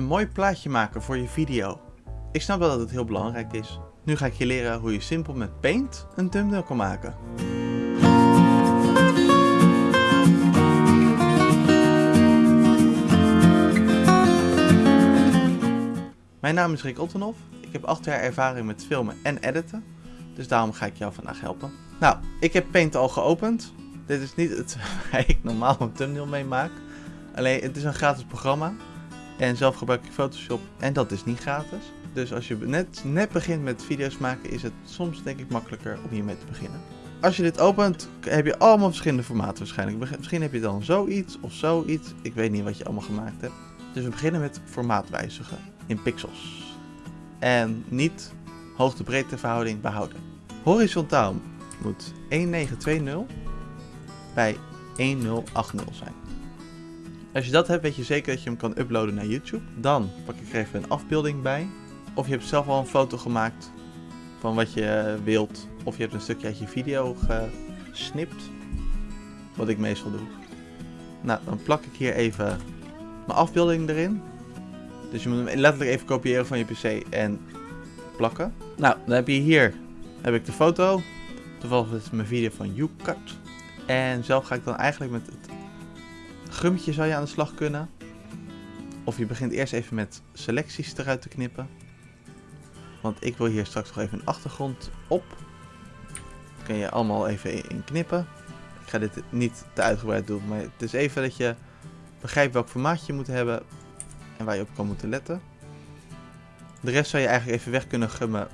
Een mooi plaatje maken voor je video. Ik snap wel dat het heel belangrijk is. Nu ga ik je leren hoe je simpel met Paint een thumbnail kan maken. Mijn naam is Rick Ottenhoff. Ik heb 8 jaar ervaring met filmen en editen. Dus daarom ga ik jou vandaag helpen. Nou, ik heb Paint al geopend. Dit is niet het waar ik normaal een thumbnail mee maak. Alleen, het is een gratis programma. En zelf gebruik ik Photoshop en dat is niet gratis. Dus als je net, net begint met video's maken, is het soms denk ik makkelijker om hiermee te beginnen. Als je dit opent, heb je allemaal verschillende formaten waarschijnlijk. Misschien heb je dan zoiets of zoiets. Ik weet niet wat je allemaal gemaakt hebt. Dus we beginnen met formaat wijzigen in pixels. En niet hoogte-breedte verhouding behouden. Horizontaal moet 1920 bij 1080 zijn. Als je dat hebt, weet je zeker dat je hem kan uploaden naar YouTube. Dan pak ik er even een afbeelding bij. Of je hebt zelf al een foto gemaakt van wat je wilt. Of je hebt een stukje uit je video gesnipt. Wat ik meestal doe. Nou, dan plak ik hier even mijn afbeelding erin. Dus je moet hem letterlijk even kopiëren van je pc en plakken. Nou, dan heb je hier heb ik de foto. Toevallig is het mijn video van YouCut. En zelf ga ik dan eigenlijk met het gummetje zou je aan de slag kunnen. Of je begint eerst even met selecties eruit te knippen. Want ik wil hier straks nog even een achtergrond op. Dat kun je allemaal even in knippen. Ik ga dit niet te uitgebreid doen, maar het is even dat je begrijpt welk formaat je moet hebben en waar je op kan moeten letten. De rest zou je eigenlijk even weg kunnen gummen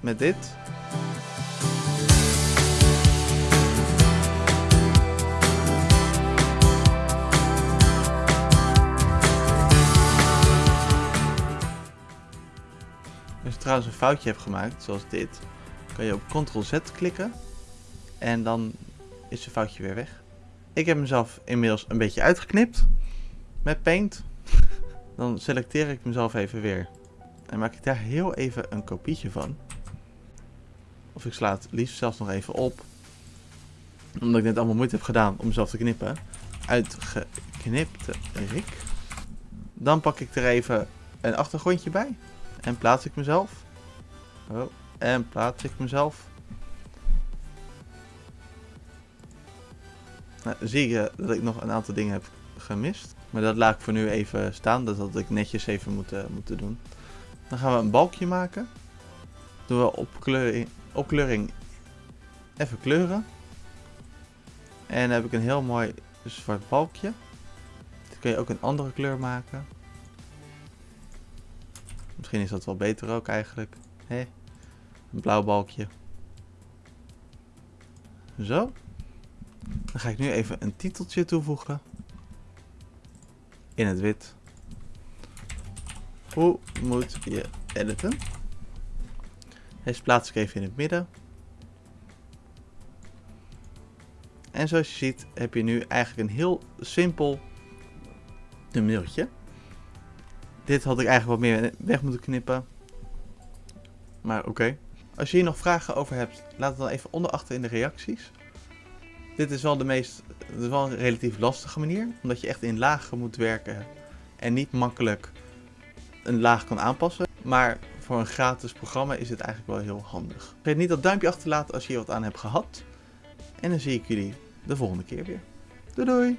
met dit. Trouwens een foutje hebt gemaakt, zoals dit, kan je op Ctrl-Z klikken en dan is het foutje weer weg. Ik heb mezelf inmiddels een beetje uitgeknipt met Paint. Dan selecteer ik mezelf even weer en maak ik daar heel even een kopietje van. Of ik sla het liefst zelfs nog even op. Omdat ik net allemaal moeite heb gedaan om mezelf te knippen. Uitgeknipte Rick. Dan pak ik er even een achtergrondje bij. En plaats ik mezelf. Oh, en plaats ik mezelf. Nou, zie je dat ik nog een aantal dingen heb gemist. Maar dat laat ik voor nu even staan. Dat had ik netjes even moeten, moeten doen. Dan gaan we een balkje maken. Doen we opkleuring, opkleuring even kleuren. En dan heb ik een heel mooi zwart balkje. Dan kun je ook een andere kleur maken. Misschien is dat wel beter ook eigenlijk. Hé, een blauw balkje. Zo. Dan ga ik nu even een titeltje toevoegen. In het wit. Hoe moet je editen? Deze plaats ik even in het midden. En zoals je ziet heb je nu eigenlijk een heel simpel thumbnailtje. Dit had ik eigenlijk wat meer weg moeten knippen. Maar oké. Als je hier nog vragen over hebt, laat het dan even onder achter in de reacties. Dit is wel de meest, het is wel een relatief lastige manier, omdat je echt in lagen moet werken en niet makkelijk een laag kan aanpassen. Maar voor een gratis programma is het eigenlijk wel heel handig. Vergeet niet dat duimpje achter te laten als je hier wat aan hebt gehad. En dan zie ik jullie de volgende keer weer. Doei doei!